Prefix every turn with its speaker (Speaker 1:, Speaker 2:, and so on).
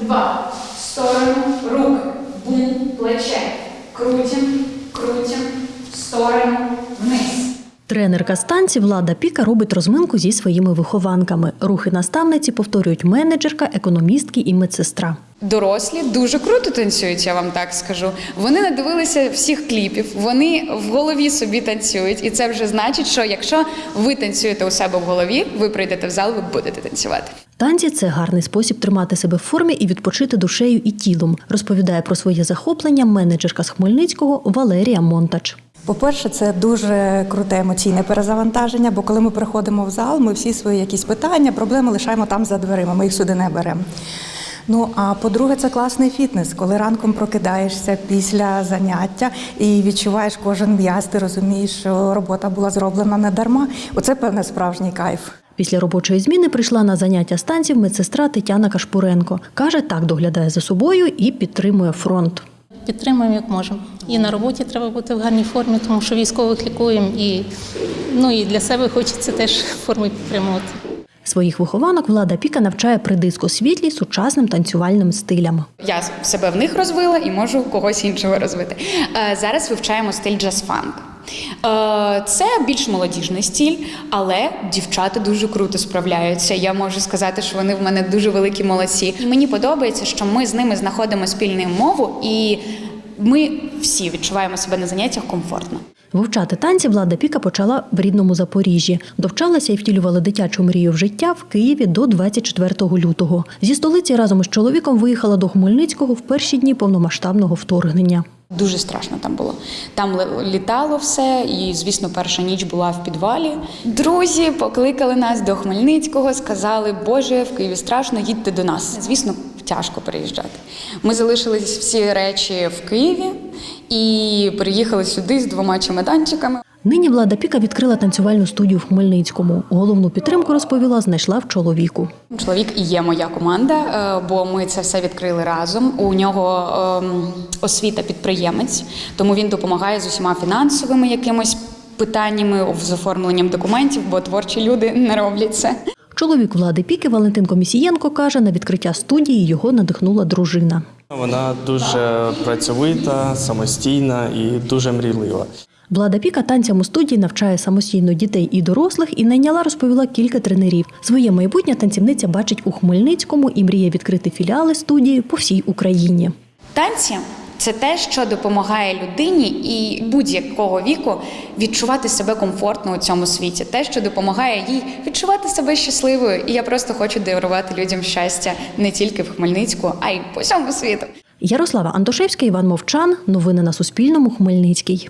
Speaker 1: два. В сторону, руки. Бум, плече. Крутим, крутим. В сторону, вниз.
Speaker 2: Тренерка станції Влада Піка робить розминку зі своїми вихованками. Рухи наставниці повторюють менеджерка, економістки і медсестра.
Speaker 3: Дорослі дуже круто танцюють, я вам так скажу. Вони надивилися всіх кліпів, вони в голові собі танцюють, і це вже значить, що якщо ви танцюєте у себе в голові, ви прийдете в зал, ви будете танцювати.
Speaker 2: Танці це гарний спосіб тримати себе в формі і відпочити душею і тілом. Розповідає про своє захоплення менеджерка з Хмельницького Валерія Монтач.
Speaker 4: По-перше, це дуже круте емоційне перезавантаження, бо коли ми приходимо в зал, ми всі свої якісь питання, проблеми лишаємо там за дверима, ми їх сюди не беремо. Ну а по-друге, це класний фітнес, коли ранком прокидаєшся після заняття і відчуваєш кожен м'яз, ти розумієш, що робота була зроблена не дарма. Оце певне справжній кайф.
Speaker 2: Після робочої зміни прийшла на заняття з танців медсестра Тетяна Кашпуренко. Каже, так доглядає за собою і підтримує фронт.
Speaker 5: Підтримуємо як можемо. І на роботі треба бути в гарній формі, тому що військових лікуємо, і, ну, і для себе хочеться теж форми підтримувати.
Speaker 2: Своїх вихованок влада Піка навчає при дискосвітлі сучасним танцювальним стилям.
Speaker 3: Я себе в них розвила і можу когось іншого розвити. Е, Зараз вивчаємо стиль джаз-фанк. Е, Це більш молодіжний стиль, але дівчата дуже круто справляються. Я можу сказати, що вони в мене дуже великі молодці. І мені подобається, що ми з ними знаходимо спільну мову, і ми всі відчуваємо себе на заняттях комфортно.
Speaker 2: Вивчати танці Влада Піка почала в рідному Запоріжжі. Довчалася і втілювала дитячу мрію в життя в Києві до 24 лютого. Зі столиці разом із чоловіком виїхала до Хмельницького в перші дні повномасштабного вторгнення.
Speaker 3: Дуже страшно там було. Там літало все, і звісно, перша ніч була в підвалі. Друзі покликали нас до Хмельницького, сказали, Боже, в Києві страшно, їдьте до нас. Звісно, тяжко переїжджати. Ми залишились всі речі в Києві і приїхали сюди з двома чемоданчиками.
Speaker 2: Нині влада Піка відкрила танцювальну студію в Хмельницькому. Головну підтримку розповіла, знайшла в чоловіку.
Speaker 3: Чоловік і є моя команда, е, бо ми це все відкрили разом. У нього ем, освіта підприємець, тому він допомагає з усіма фінансовими якимось питаннями з оформленням документів, бо творчі люди не роблять це.
Speaker 2: Чоловік влади Піки Валентин Комісієнко каже, на відкриття студії його надихнула дружина.
Speaker 6: Вона дуже працьовита, самостійна і дуже мрійлива.
Speaker 2: Влада Піка танцям у студії навчає самостійно дітей і дорослих і найняла, розповіла кілька тренерів. Своє майбутнє танцівниця бачить у Хмельницькому і мріє відкрити філіали студії по всій Україні.
Speaker 3: Танці це те, що допомагає людині і будь-якого віку відчувати себе комфортно у цьому світі, те, що допомагає їй відчувати себе щасливою. І я просто хочу дарувати людям щастя не тільки в Хмельницьку, а й по всьому світу.
Speaker 2: Ярослава Антошевська, Іван Мовчан. Новини на Суспільному. Хмельницький.